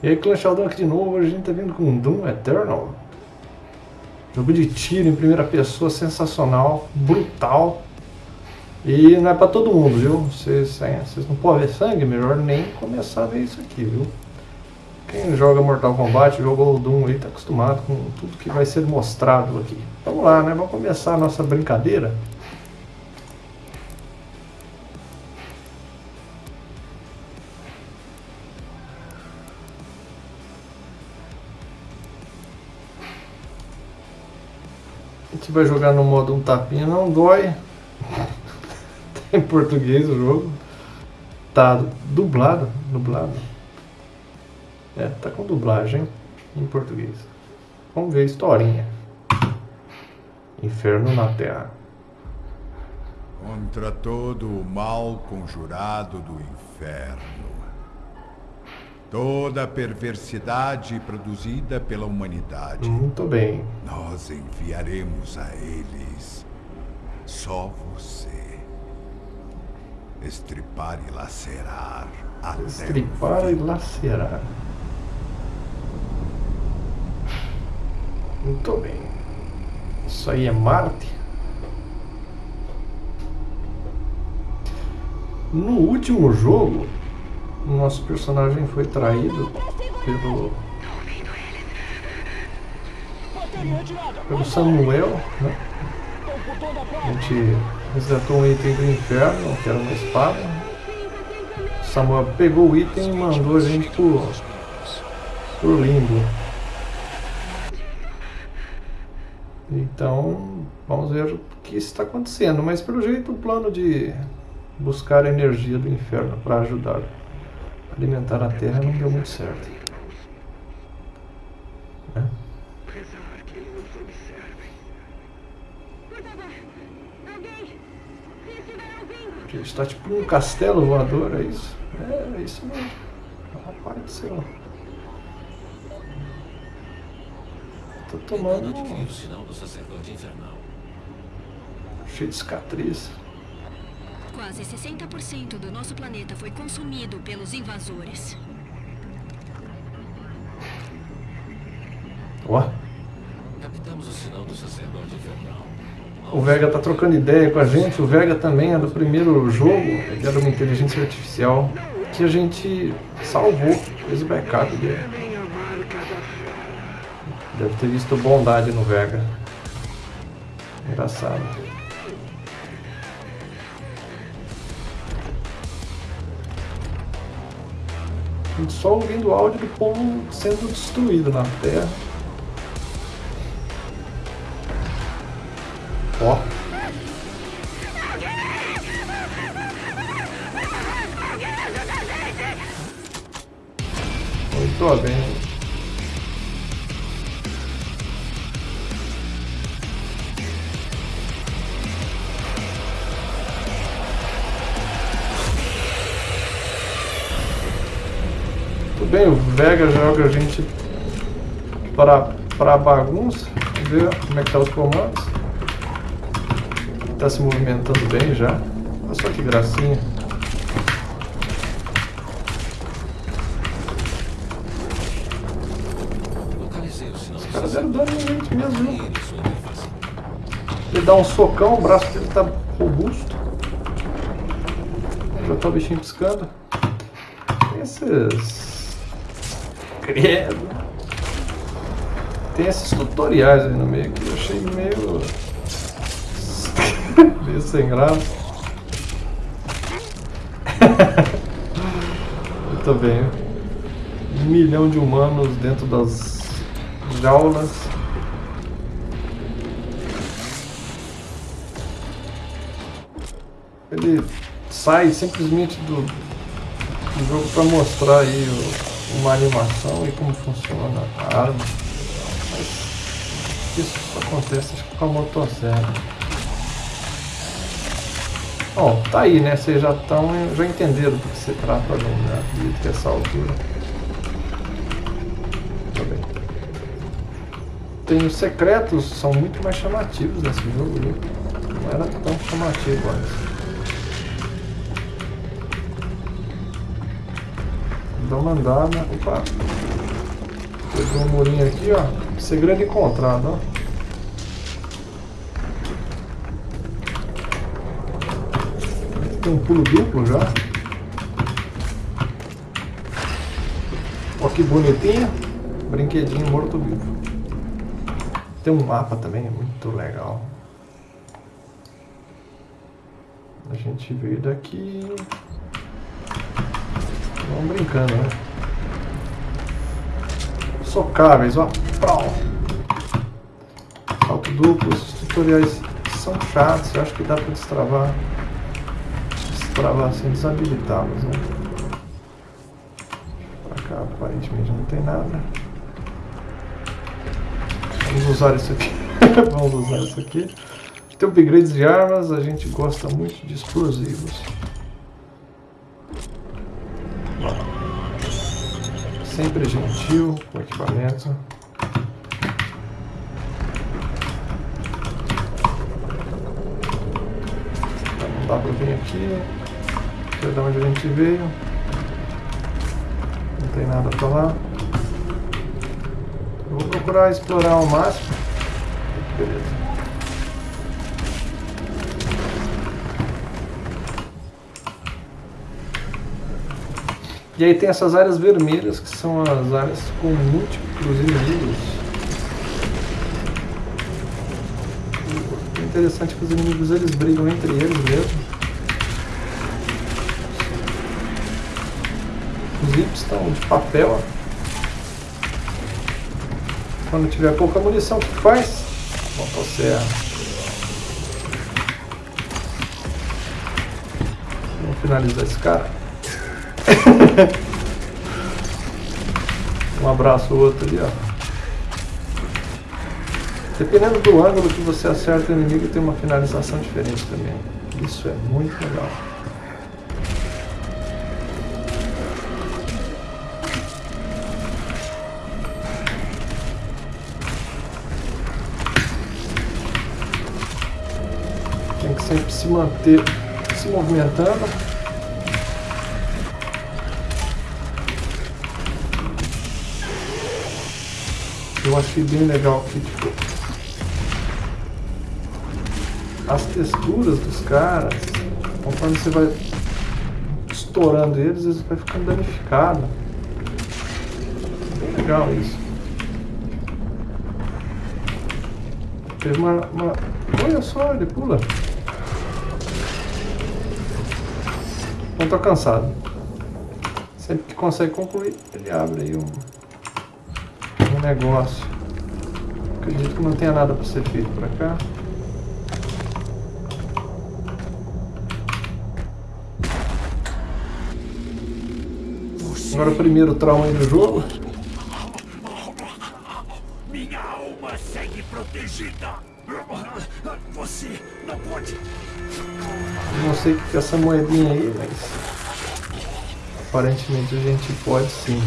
E aí, Clan Sheldon aqui de novo, hoje a gente tá vindo com Doom Eternal. Jogo de tiro em primeira pessoa, sensacional, brutal. E não é pra todo mundo, viu? Vocês, não podem ver sangue, melhor nem começar a ver isso aqui, viu? Quem joga Mortal Kombat, jogou Doom aí, tá acostumado com tudo que vai ser mostrado aqui. Vamos lá, né? Vamos começar a nossa brincadeira. Vai jogar no modo um tapinha, não dói. tá em português o jogo. Tá dublado, dublado. É, tá com dublagem em português. Vamos ver a historinha. Inferno na Terra. Contra todo o mal conjurado do inferno. Toda a perversidade produzida pela humanidade. Muito bem. Nós enviaremos a eles só você. Estripar e lacerar até Estripar e lacerar. Muito bem. Isso aí é Marte. No último jogo, o nosso personagem foi traído pelo pelo Samuel, né? A gente resgatou um item do inferno, que era uma espada. Samuel pegou o item e mandou a gente pro, pro limbo. Então, vamos ver o que está acontecendo. Mas pelo jeito o plano de buscar a energia do inferno para ajudar alimentar a Terra não deu muito certo. Né? Porque está tipo um castelo voador, é isso? É, é isso mesmo. Rapaz do céu. Tô tomando um... sinal do sacerdote infernal. cheio de cicatriz. Quase 60% do nosso planeta foi consumido pelos invasores. Ó, Captamos o sinal do sacerdote infernal. o Vega tá trocando ideia com a gente. O Vega também é do primeiro jogo. Ele era uma inteligência artificial que a gente salvou. Fez o backup dele. Deve ter visto bondade no Vega. Engraçado. Só ouvindo o áudio do povo sendo destruído na Terra. Para, para bagunça. Vamos ver como é que tá os comandos. Tá se movimentando bem já. Olha só que gracinha. Os caras deram dano em gente mesmo, viu? Ele dá um socão, o braço dele tá robusto. Já tá o bichinho piscando. Esses. Credo. Tem esses tutoriais aí no meio que eu achei meio. meio sem graça. Muito bem. Um milhão de humanos dentro das jaulas. ele sai simplesmente do, do jogo para mostrar aí o- uma animação e como funciona a arma. Acontece com a motosserra. Bom, tá aí, né? Vocês já estão, já entenderam do que se trata ali, né? Acredito que essa altura. Tá. Tem os secretos, são muito mais chamativos nesse jogo, viu? Não era tão chamativo antes. Dá uma andada. Opa! Pegou um murinho aqui, ó. Segredo encontrado, ó. Um pulo duplo já. Ó que bonitinho. Brinquedinho morto-vivo. Tem um mapa também, é muito legal. A gente veio daqui. Vamos brincando, né? Socáveis, ó. Pau. Salto duplo, esses tutoriais são chatos, eu acho que dá pra destravar. Destravar sem desabilitá-los, né? Pra aparentemente não tem nada. Vamos usar isso aqui. Vamos usar isso aqui. Tem upgrades de armas, a gente gosta muito de explosivos. Sempre gentil com equipamento. Dá pra vir aqui. Aqui é de onde a gente veio. Não tem nada pra lá. Eu vou procurar explorar ao máximo. Beleza. E aí tem essas áreas vermelhas, que são as áreas com múltiplos inimigos. O interessante é que os inimigos eles brigam entre eles mesmo. Estão de papel. Quando tiver pouca munição, o que faz? Bota a serra. Vamos finalizar esse cara. um abraço o outro ali, ó. Dependendo do ângulo que você acerta o inimigo, tem uma finalização diferente também. Isso é muito legal. Sempre se manter se movimentando. Eu achei bem legal que tipo, as texturas dos caras, conforme você vai estourando eles, eles vai ficando danificado. Bem legal isso. Teve uma, uma. Olha só, ele pula. Não tô cansado. Sempre que consegue concluir, ele abre aí um um negócio. Acredito que não tenha nada para ser feito para cá. Agora o primeiro trauma aí do jogo. Minha alma segue protegida. Você não pode. Não sei o que é essa moedinha aí, mas aparentemente a gente pode sim.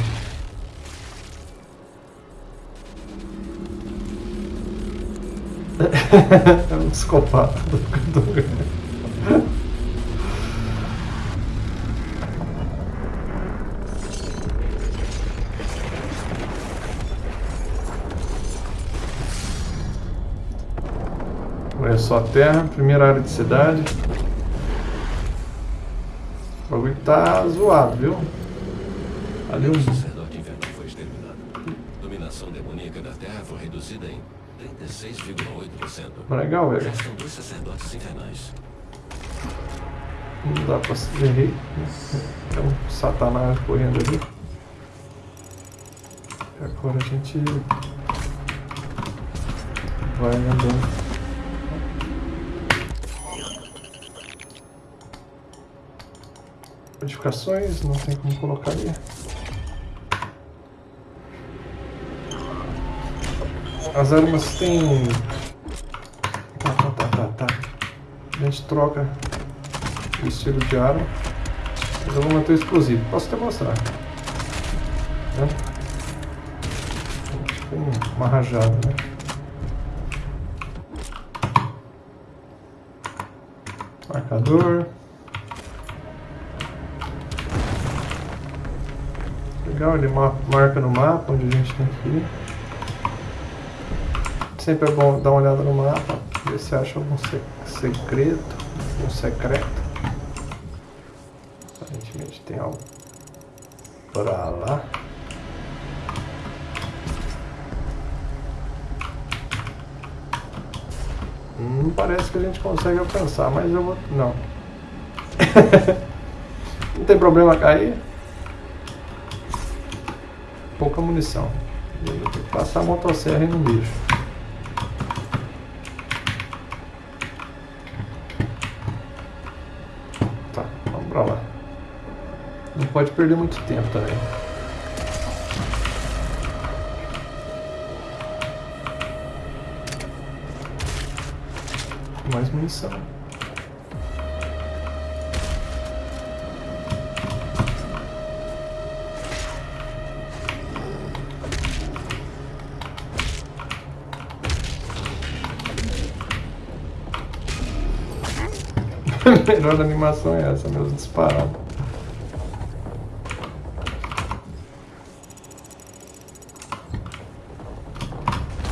é um psicopata. Olha só a terra, primeira área de cidade. O bagulho tá zoado, viu? Ali um. O sacerdote infernal foi exterminado. Dominação demoníaca da Terra foi reduzida em 36,8%. Legal, velho. Restam dois sacerdotes infernais. Não dá pra se ver. Tem um satanás correndo ali. E agora a gente vai andando. Modificações, não tem como colocar ali. As armas têm... Tá, tá, tá, tá, tá. A gente troca o estilo de arma. Mas eu vou manter o explosivo. Posso até mostrar. Tá? Tipo uma rajada, né? Marcador. Legal, ele ma- marca no mapa onde a gente tem que ir. Sempre é bom dar uma olhada no mapa, ver se acha algum se- segredo, algum secreto. Aparentemente tem algo pra lá. Não parece que a gente consegue alcançar, mas eu vou. Não. Não tem problema cair. Pouca munição. Eu vou ter que passar a motosserra no bicho. Tá, vamos pra lá. Não pode perder muito tempo também. Mais munição. Melhor animação é essa mesmo, disparado.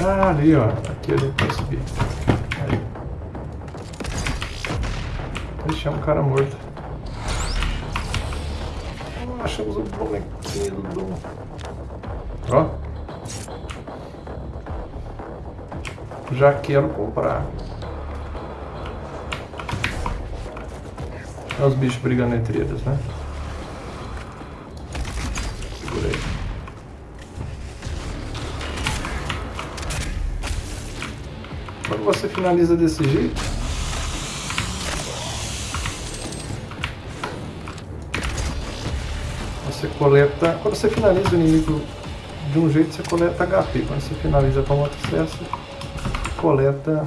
Ah, ali ó, aqui a gente vai subir. Aí. Ixi, é um cara morto. Ah, achamos o bonequinho do Doom. Ó. Já quero comprar. Olha os bichos brigando entre eles, né? Quando você finaliza desse jeito, você coleta. Quando você finaliza o inimigo de um jeito, você coleta HP. Quando você finaliza com outro sucesso, coleta.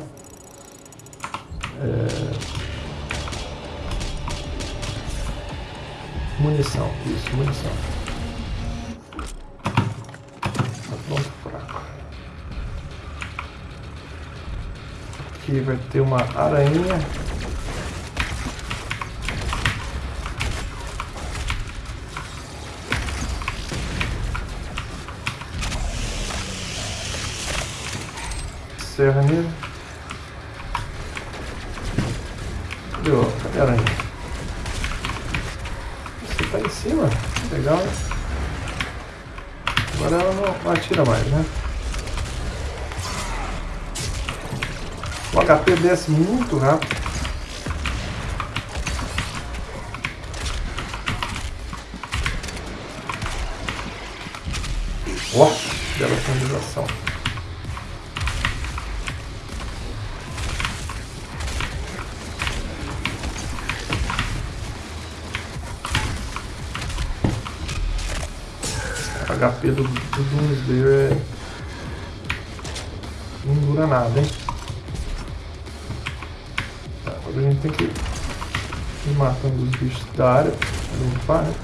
Munição. Isso, munição. Tá ponto fraco. Aqui vai ter uma aranha. Serra nele. Cadê o- cadê a aranha? Você tá em cima. Legal, né? Agora ela não, não atira mais, né? O HP desce muito rápido. Nada, hein? Tá, agora a gente tem que ir matando os bichos da área pra limpar, né?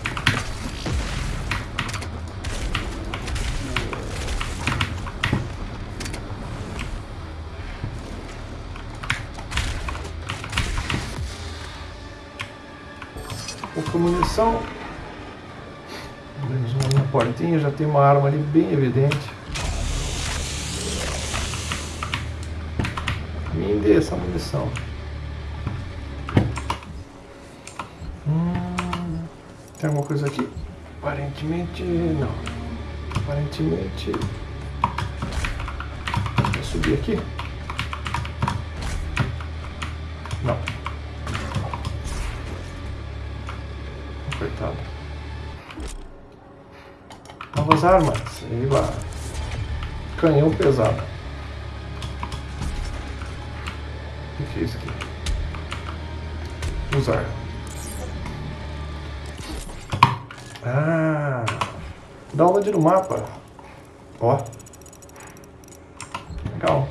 Pouca munição. Abrimos uma portinha, já tem uma arma ali bem evidente. Me dê essa munição. Hum, tem alguma coisa aqui? Aparentemente não. Aparentemente. Vou subir aqui? Não. Apertado. Novas armas. Lá. Canhão pesado. Usar. Ah! Download no mapa. Ó. Legal.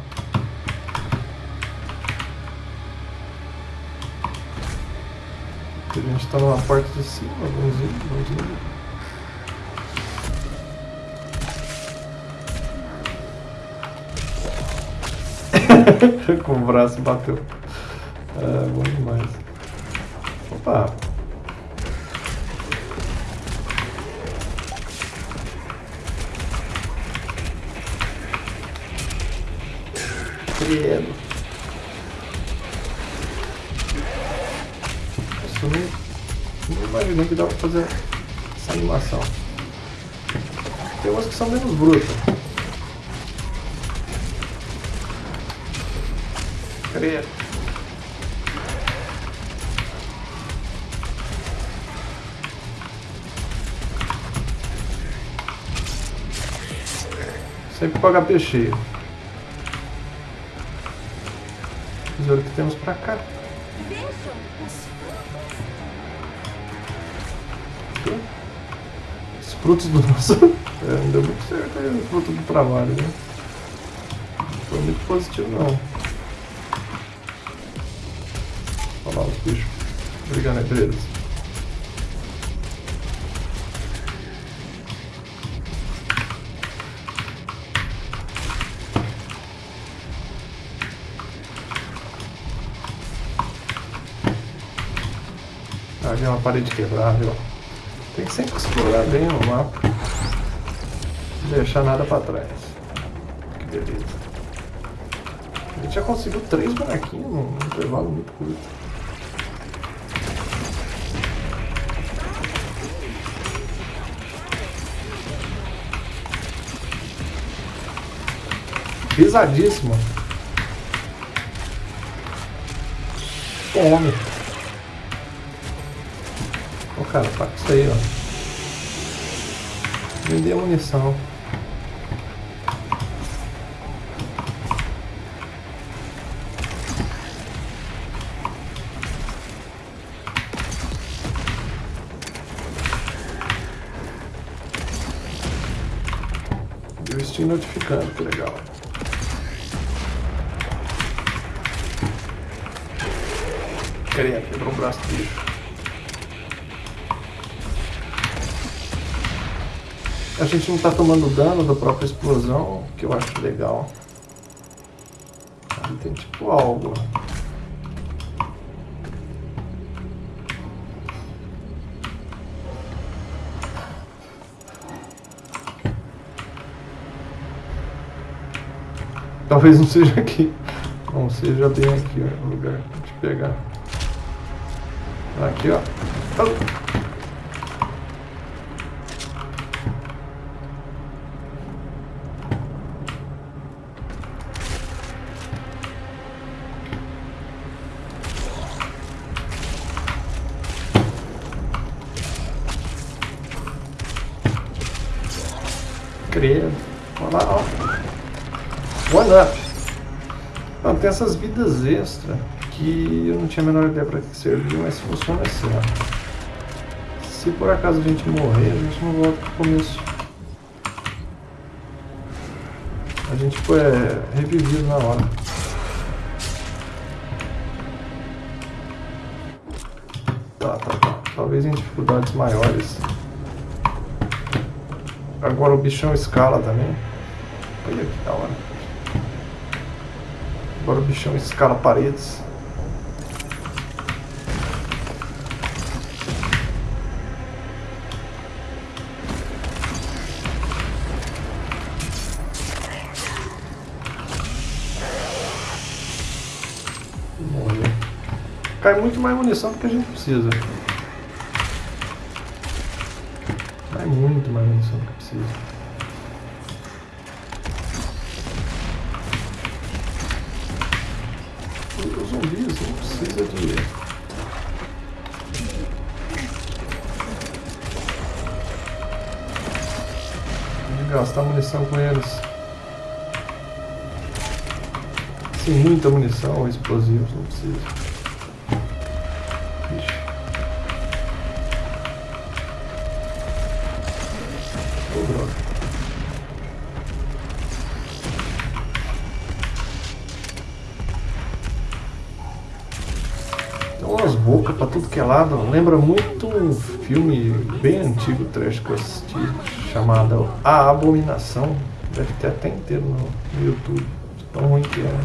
A gente está numa porta de cima. Vamos ir, vamos ir. Com o braço bateu. Ah, bom demais. Opa! Credo. Assumi. Não imagino que dava pra fazer essa animação. Tem umas que são menos brutas. Credo. Sempre com HP cheio. Tesouro que temos pra cá. Os frutos do nosso. É, não deu muito certo aí, o fruto do trabalho, né? Não foi muito positivo não. Olha lá os bichos brigando entre eles. É uma parede quebrada, ó. Tem que sempre explorar bem o mapa. Não deixar nada pra trás. Que beleza. A gente já conseguiu três bonequinhos num intervalo muito curto. Pesadíssimo. Fome. Cara, para isso aí, ó. Vender munição. Eu estou notificando, que legal. Queria quebrou o braço do bicho. A gente não tá tomando dano da própria explosão, que eu acho legal. Tem tipo algo. Talvez não seja aqui. Não seja bem aqui ó, o lugar de pegar. Aqui, ó. Oh. Credo. Olha lá, ó. One up. Não, tem essas vidas extra que eu não tinha a menor ideia para que serviam, mas funciona assim, ó. Se por acaso a gente morrer, a gente não volta pro começo. A gente foi é, revivido na hora. Tá, tá, tá. Talvez em dificuldades maiores. Agora o bichão escala também. Olha que da hora. Agora o bichão escala paredes. Morreu. Cai muito mais munição do que a gente precisa. Cai muito mais munição do que precisa. Munição com eles. Sem muita munição ou explosivos, não precisa. Ixi. Umas bocas pra tudo que é lado. Lembra muito um filme bem antigo, trash que eu assisti, chamado A Abominação. Deve ter até inteiro no, YouTube. Tão ruim que é.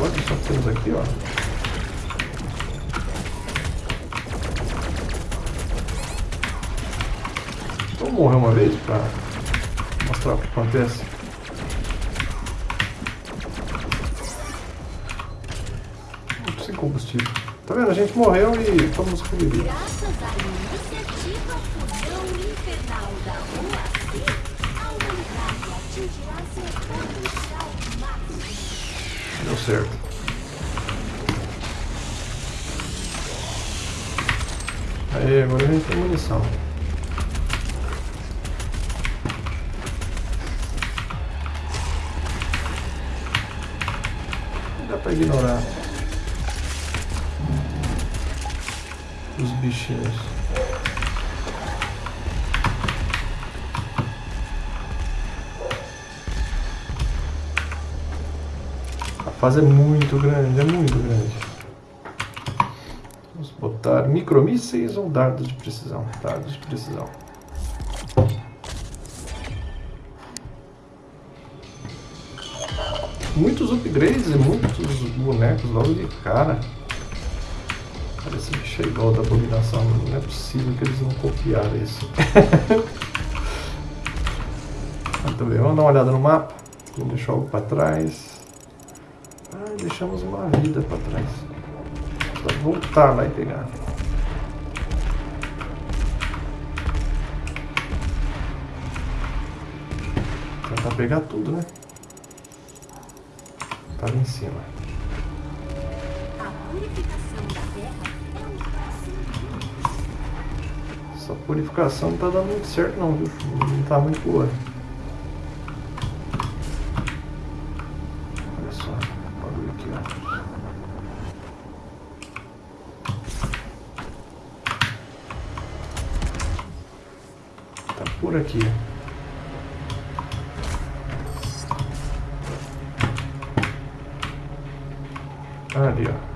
Olha só temos aqui, ó. Vamos morrer uma vez pra mostrar o que acontece. Sem combustível. Tá vendo? A gente morreu e fomos reviver. Graças à iniciativa Fusão Infernal da OAC, a humanidade atingirá seu potencial máximo. Deu certo. Aí, agora a gente tem munição. Dá pra ignorar A fase é muito grande, é muito grande. Vamos botar micromísseis ou dardos de precisão? Dardos de precisão. Muitos upgrades e muitos bonecos logo de cara. É igual da abominação. Não é possível que eles não copiaram isso. Muito bem, vamos dar uma olhada no mapa. Vamos deixar algo para trás. Ah, deixamos uma vida para trás. Só voltar lá e pegar. Tentar pegar tudo, né? Tá ali em cima. Essa purificação não tá dando muito certo não, viu? Não tá muito boa. Olha só, bagulho aqui, ó. Tá por aqui. Ali, ó.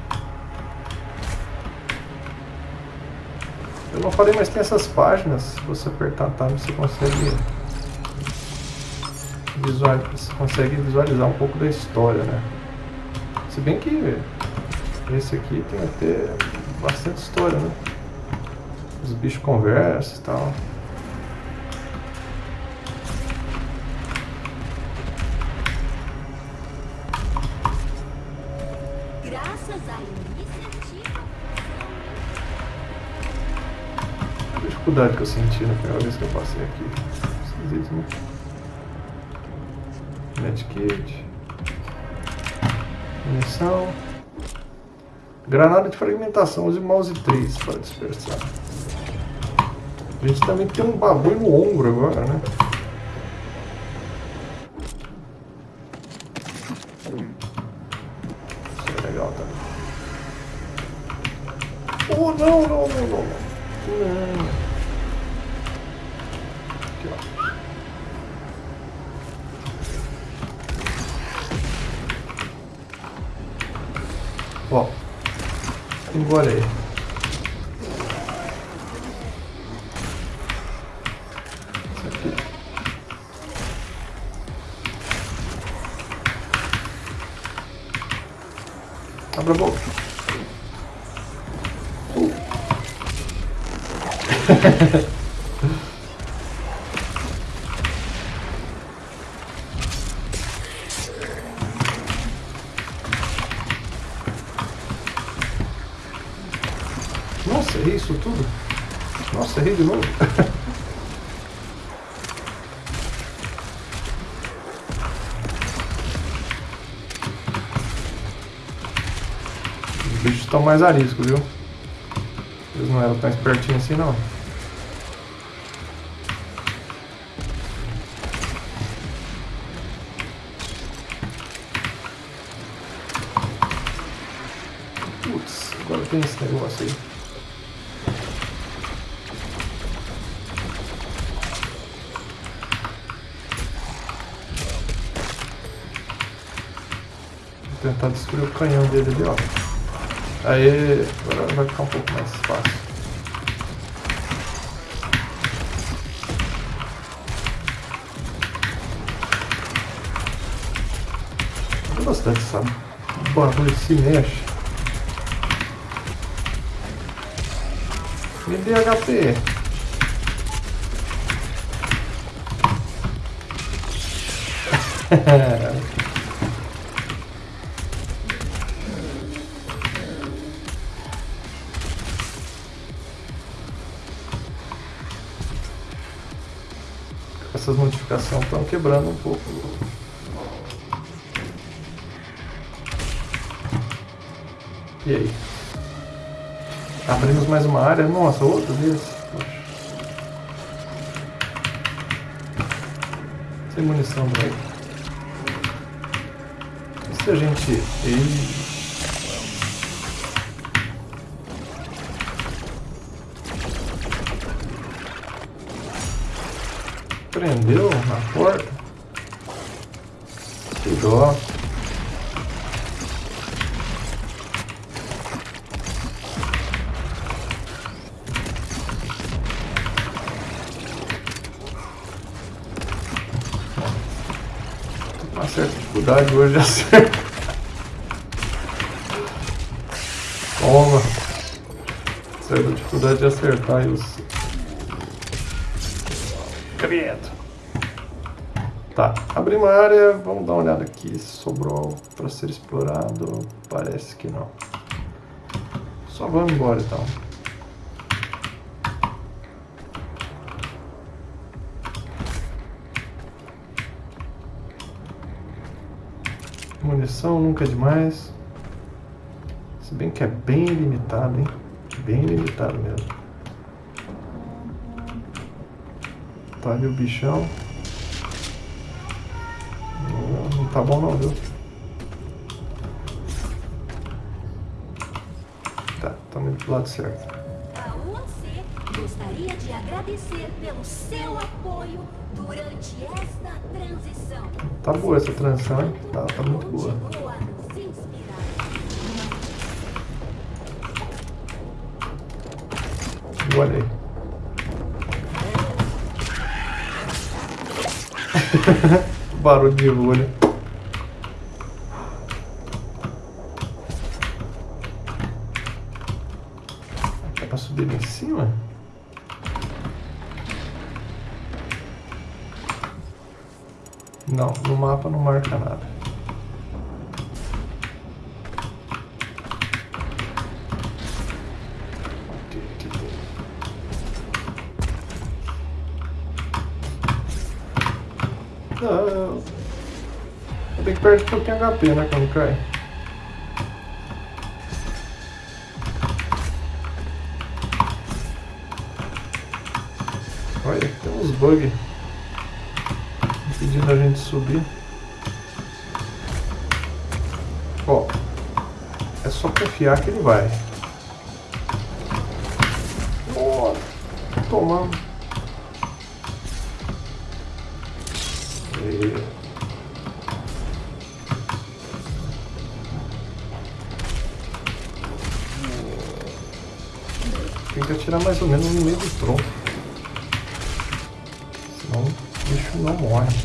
Não falei, mas tem essas páginas. Se você apertar tab, você consegue visualizar, você consegue visualizar um pouco da história, né? Se bem que esse aqui tem até bastante história, né? Os bichos conversam e tal. Dificuldade que eu senti na primeira vez que eu passei aqui. Esquisito, né? Medkit. Munição. Granada de fragmentação, use mouse 3 para dispersar. A gente também tem um bagulho no ombro agora, né? Isso é legal também. Oh, não, não, não, não. Não. Aqui, ó. Ó. Engole aí. Abra a boca. Uh. mais ariscos, viu? Eles não eram tão espertinhos assim, não. Putz, agora tem esse negócio aí. Vou tentar destruir o canhão dele ali, ó. Aí agora vai ficar um pouco mais fácil. Eu bastante, sabe? O bagulho se mexe. Me dê HP. Quebrando um pouco. E aí? Abrimos mais uma área. Nossa, outra vez. Poxa. Sem munição, velho. E se a gente... Ei. Prendeu na porta? Que dó. uma certa dificuldade hoje de acertar. Toma. Certa dificuldade de acertar os. Credo. Tá, abrimos a área, vamos dar uma olhada aqui se sobrou para ser explorado. Parece que não. Só vamos embora então. Munição nunca é demais. Se bem que é bem limitado, hein? Bem limitado mesmo. Tá ali o bichão. Não, tá bom não, viu? Tá, estamos indo pro lado certo. A gostaria de agradecer pelo seu apoio durante esta transição. Tá boa essa transição, hein? Tá, tá muito boa. Olha aí. Barulho de rolha. É pra subir em cima? Não, no mapa não marca nada. Não. Perder um pouquinho HP, né, quando cai. Olha, tem uns bugs impedindo a gente subir. Ó, é só confiar que ele vai. Tomando. E... que atirar mais ou menos no meio do tronco. Senão o bicho não morre.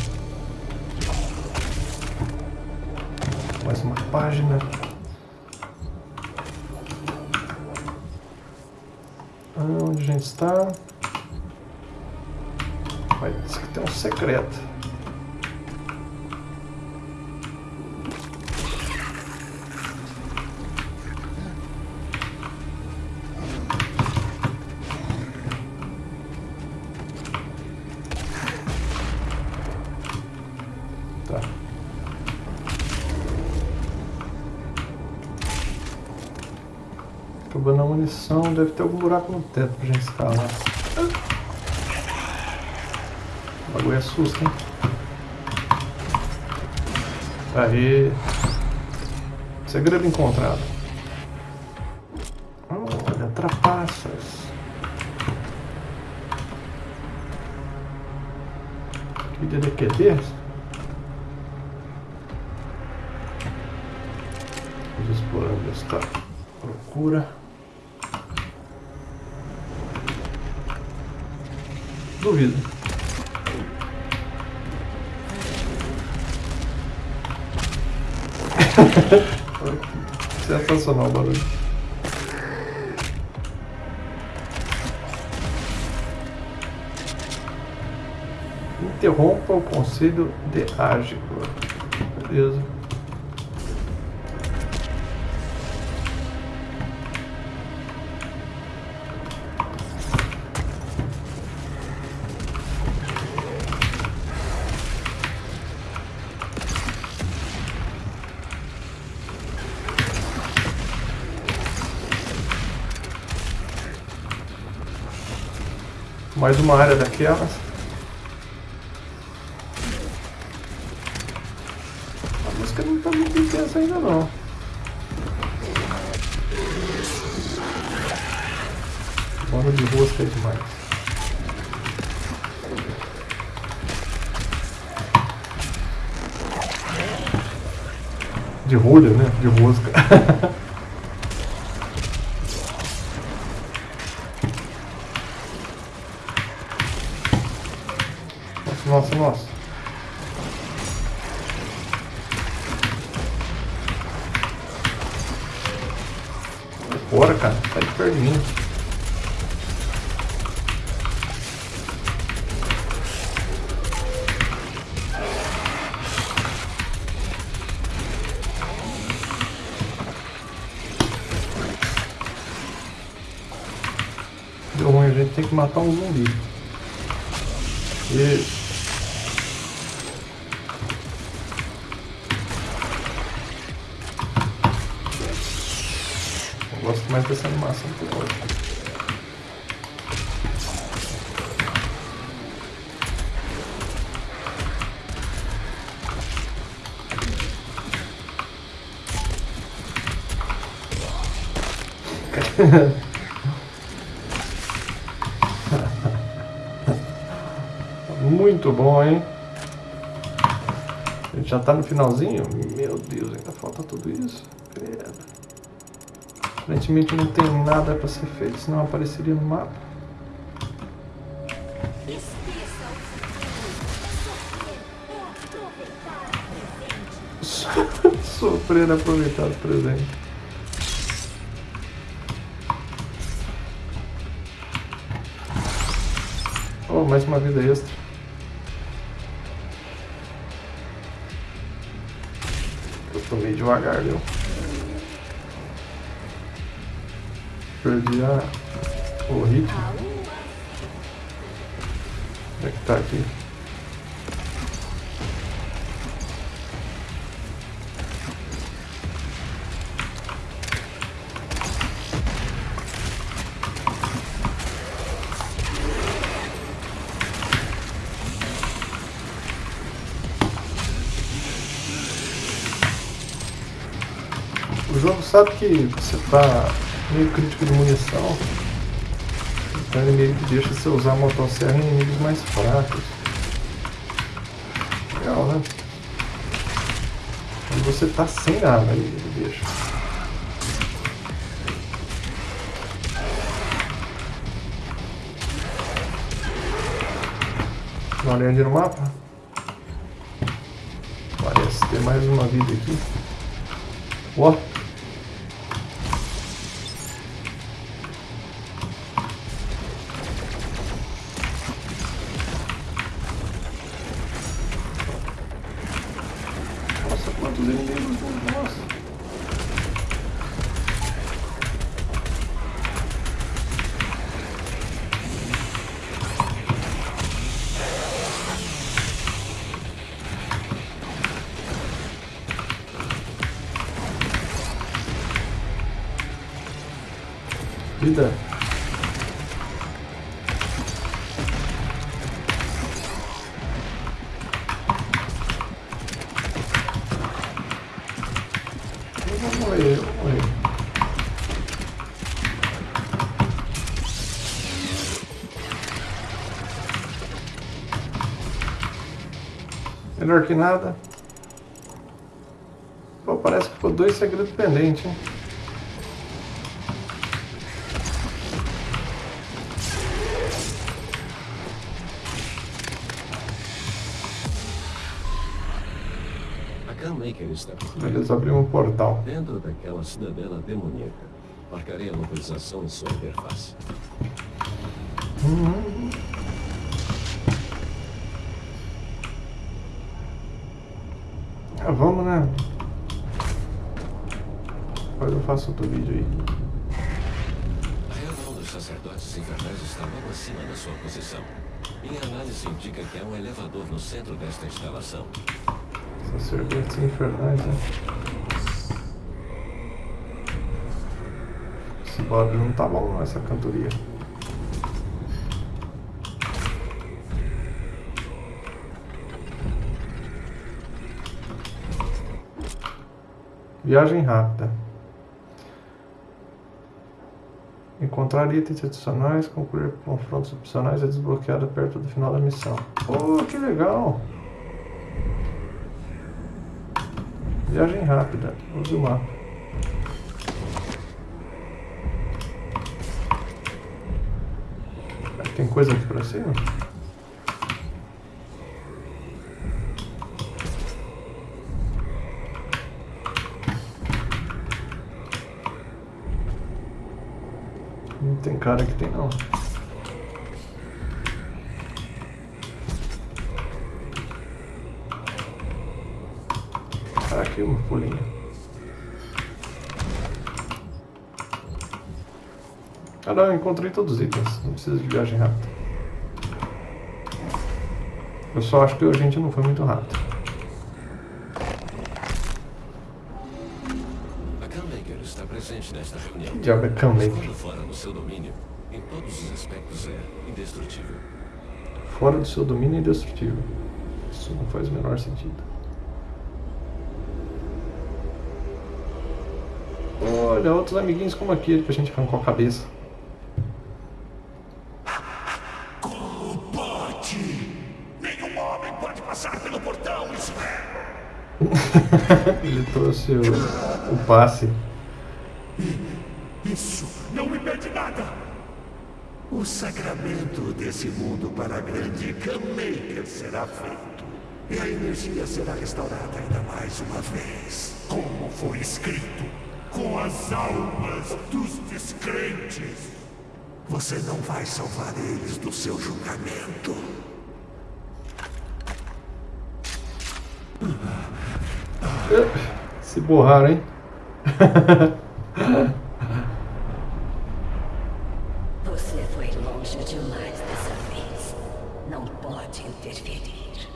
Mais uma página. Ah, Onde a gente está? Vai, diz que tem um secreto. Deve ter algum buraco no teto pra gente escalar. O bagulho assusta, hein? Aí. Segredo encontrado. Olha, trapaças. Que DDQD? Vamos explorando esta procura. Duvido. Sensacional o barulho. Interrompa o conselho de Ágico. Beleza. Mais uma área daquelas. A música não tá muito intensa ainda não. Bora de rosca é demais. De rolha, né? De rosca. Muito bom, hein? A gente já tá no finalzinho? Meu Deus, ainda falta tudo isso. Credo. Aparentemente não tem nada pra ser feito, senão apareceria no mapa. Sofrer aproveitar o presente. Mais uma vida extra. Eu tô meio devagar, viu? Perdi a... o ritmo. É que tá aqui? O jogo sabe que você tá meio crítico de munição. Então ele meio que deixa você usar a motosserra em inimigos mais fracos. Legal, né? Quando você tá sem ele ele deixa. Dá uma olhadinha no mapa. Parece ter mais uma vida aqui. Ó. Melhor que nada. Pô, parece que ficou dois segredos pendentes, hein? Baker está possuído. Ele só um portal. Dentro daquela cidadela demoníaca. Marcarei a localização em sua interface. Ah, vamos, né? Agora eu faço outro vídeo aí. A reunião dos sacerdotes infernais está logo acima da sua posição. Minha análise indica que há um elevador no centro desta instalação. Sacerdotes infernais, né? Esse barulho não tá bom não, essa cantoria. Viagem rápida. Encontrar itens adicionais, concluir confrontos opcionais é desbloqueada perto do final da missão. Oh, que legal! Viagem rápida. Use o mapa. Tem coisa aqui pra cima? Não tem cara que tem não. Tá aqui uma. Ah não, eu encontrei todos os itens. Não precisa de viagem rápida. Eu só acho que a gente não foi muito rápido. A Canmaker está presente nesta reunião. Que diabo é Canmaker? Estando fora do seu domínio, em todos os aspectos é indestrutível. Fora do seu domínio é indestrutível. Isso não faz o menor sentido. Olha, outros amiguinhos como aquele que a gente arrancou a cabeça. Como pode? Nenhum homem pode passar pelo portão, isso é. Ele trouxe o, o passe. Isso não me pede nada. O sacramento desse mundo para a grande Gunmaker será feito. E a energia será restaurada ainda mais uma vez. Como foi escrito, as almas dos descrentes. Você não vai salvar eles do seu julgamento. Se borraram, hein? Você foi longe demais dessa vez. Não pode interferir.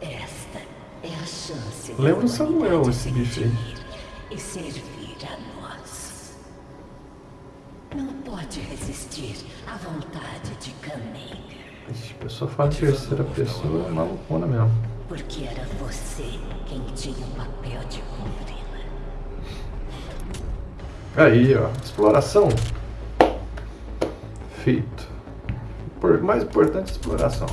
Esta é a chance Lembra o Samuel, esse se bicho aí. Pode resistir à vontade de. Ixi, a pessoa fala em terceira pessoa, é malucona mesmo. Porque era você quem tinha o papel de cumpri-la. Aí, ó. Exploração. Feito. Por, mais importante, exploração.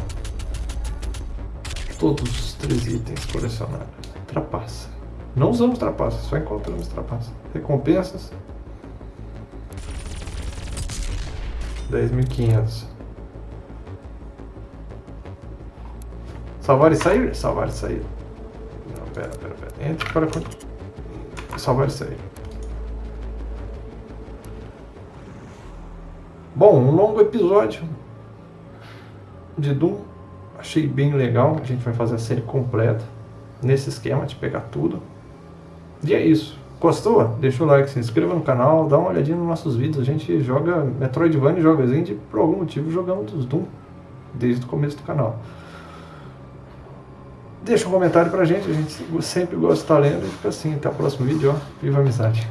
Todos os três itens colecionados. Trapaça. Não usamos trapaça, só encontramos trapaça. Recompensas. 10.500. Salvar e sair? Salvar e sair. Não, pera, pera, pera. Entre para... Salvar e sair. Bom, um longo episódio de Doom. Achei bem legal. A gente vai fazer a série completa nesse esquema de pegar tudo. E é isso. Gostou? Deixa o like, se inscreva no canal, dá uma olhadinha nos nossos vídeos. A gente joga Metroidvania e joga Zend por algum motivo jogamos Doom desde o começo do canal. Deixa um comentário pra gente, a gente sempre gosta de estar lendo e fica assim. Até o próximo vídeo, ó. Viva a amizade!